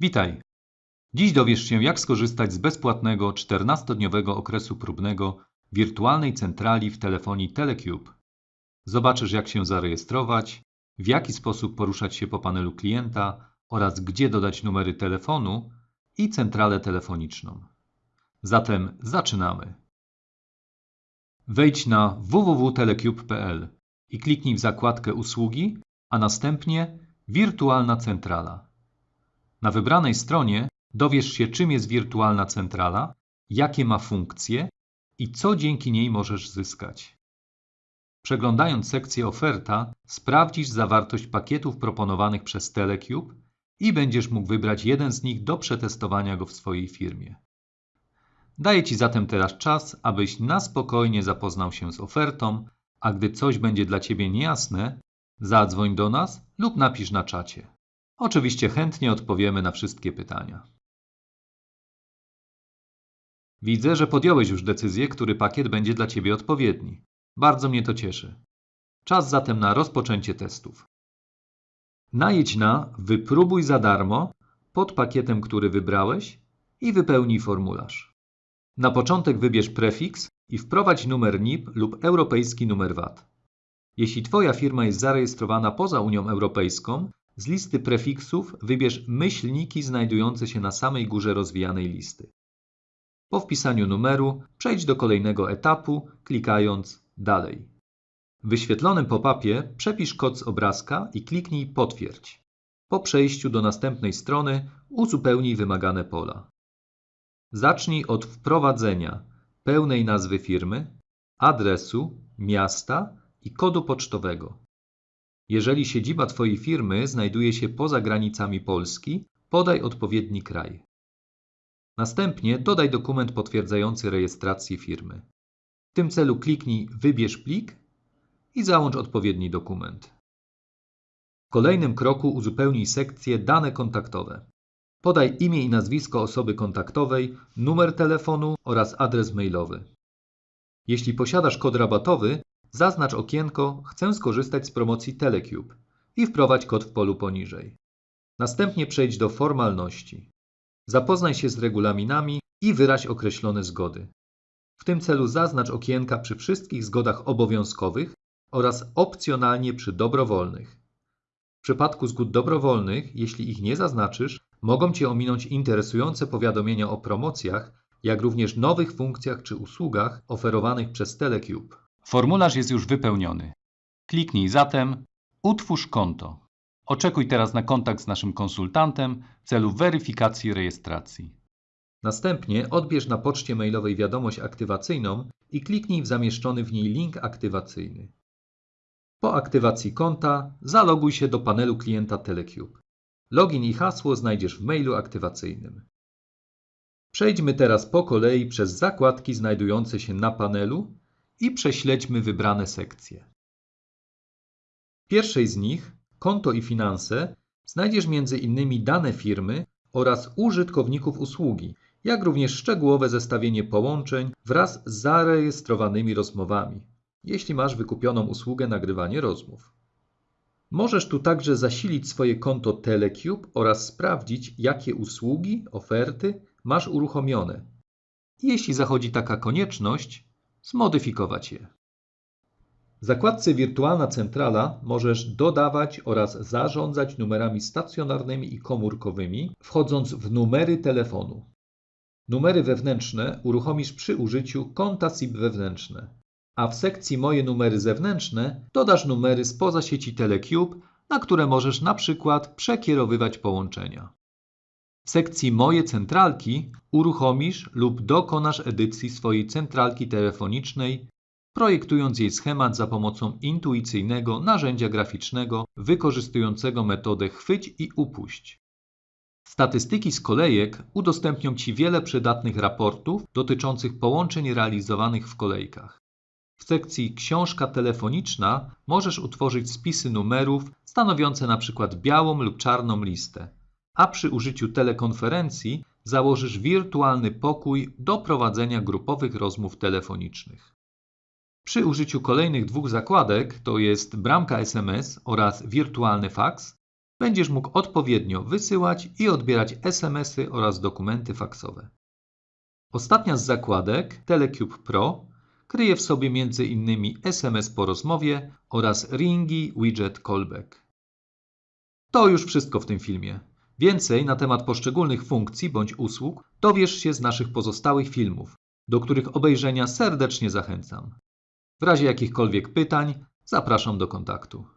Witaj! Dziś dowiesz się, jak skorzystać z bezpłatnego 14-dniowego okresu próbnego wirtualnej centrali w telefonii Telecube. Zobaczysz, jak się zarejestrować, w jaki sposób poruszać się po panelu klienta oraz gdzie dodać numery telefonu i centralę telefoniczną. Zatem zaczynamy. Wejdź na www.telecube.pl i kliknij w zakładkę Usługi, a następnie Wirtualna centrala. Na wybranej stronie dowiesz się, czym jest wirtualna centrala, jakie ma funkcje i co dzięki niej możesz zyskać. Przeglądając sekcję Oferta, sprawdzisz zawartość pakietów proponowanych przez Telecube i będziesz mógł wybrać jeden z nich do przetestowania go w swojej firmie. Daję Ci zatem teraz czas, abyś na spokojnie zapoznał się z ofertą, a gdy coś będzie dla Ciebie niejasne, zadzwoń do nas lub napisz na czacie. Oczywiście chętnie odpowiemy na wszystkie pytania. Widzę, że podjąłeś już decyzję, który pakiet będzie dla Ciebie odpowiedni. Bardzo mnie to cieszy. Czas zatem na rozpoczęcie testów. Najedź na Wypróbuj za darmo pod pakietem, który wybrałeś i wypełnij formularz. Na początek wybierz prefiks i wprowadź numer NIP lub europejski numer VAT. Jeśli Twoja firma jest zarejestrowana poza Unią Europejską, z listy prefiksów wybierz myślniki znajdujące się na samej górze rozwijanej listy. Po wpisaniu numeru przejdź do kolejnego etapu, klikając Dalej. W wyświetlonym pop-upie przepisz kod z obrazka i kliknij Potwierdź. Po przejściu do następnej strony uzupełnij wymagane pola. Zacznij od wprowadzenia pełnej nazwy firmy, adresu, miasta i kodu pocztowego. Jeżeli siedziba Twojej firmy znajduje się poza granicami Polski, podaj odpowiedni kraj. Następnie dodaj dokument potwierdzający rejestrację firmy. W tym celu kliknij Wybierz plik i załącz odpowiedni dokument. W kolejnym kroku uzupełnij sekcję Dane kontaktowe. Podaj imię i nazwisko osoby kontaktowej, numer telefonu oraz adres mailowy. Jeśli posiadasz kod rabatowy, zaznacz okienko Chcę skorzystać z promocji Telecube i wprowadź kod w polu poniżej. Następnie przejdź do formalności. Zapoznaj się z regulaminami i wyraź określone zgody. W tym celu zaznacz okienka przy wszystkich zgodach obowiązkowych oraz opcjonalnie przy dobrowolnych. W przypadku zgód dobrowolnych, jeśli ich nie zaznaczysz, mogą Cię ominąć interesujące powiadomienia o promocjach, jak również nowych funkcjach czy usługach oferowanych przez Telecube. Formularz jest już wypełniony. Kliknij zatem Utwórz konto. Oczekuj teraz na kontakt z naszym konsultantem w celu weryfikacji rejestracji. Następnie odbierz na poczcie mailowej wiadomość aktywacyjną i kliknij w zamieszczony w niej link aktywacyjny. Po aktywacji konta zaloguj się do panelu klienta Telecube. Login i hasło znajdziesz w mailu aktywacyjnym. Przejdźmy teraz po kolei przez zakładki znajdujące się na panelu i prześledźmy wybrane sekcje. W pierwszej z nich, konto i finanse, znajdziesz m.in. dane firmy oraz użytkowników usługi, jak również szczegółowe zestawienie połączeń wraz z zarejestrowanymi rozmowami, jeśli masz wykupioną usługę nagrywanie rozmów. Możesz tu także zasilić swoje konto Telecube oraz sprawdzić, jakie usługi, oferty masz uruchomione. Jeśli zachodzi taka konieczność, zmodyfikować je. W zakładce Wirtualna Centrala możesz dodawać oraz zarządzać numerami stacjonarnymi i komórkowymi, wchodząc w numery telefonu. Numery wewnętrzne uruchomisz przy użyciu konta SIP wewnętrzne, a w sekcji Moje numery zewnętrzne dodasz numery spoza sieci Telecube, na które możesz na przykład przekierowywać połączenia. W sekcji Moje centralki uruchomisz lub dokonasz edycji swojej centralki telefonicznej, projektując jej schemat za pomocą intuicyjnego narzędzia graficznego wykorzystującego metodę chwyć i upuść. Statystyki z kolejek udostępnią Ci wiele przydatnych raportów dotyczących połączeń realizowanych w kolejkach. W sekcji Książka telefoniczna możesz utworzyć spisy numerów stanowiące np. białą lub czarną listę, a przy użyciu telekonferencji założysz wirtualny pokój do prowadzenia grupowych rozmów telefonicznych. Przy użyciu kolejnych dwóch zakładek, to jest bramka SMS oraz wirtualny faks, będziesz mógł odpowiednio wysyłać i odbierać SMS-y oraz dokumenty faksowe. Ostatnia z zakładek, Telecube Pro, kryje w sobie m.in. SMS po rozmowie oraz Ringi Widget Callback. To już wszystko w tym filmie. Więcej na temat poszczególnych funkcji bądź usług dowiesz się z naszych pozostałych filmów, do których obejrzenia serdecznie zachęcam. W razie jakichkolwiek pytań zapraszam do kontaktu.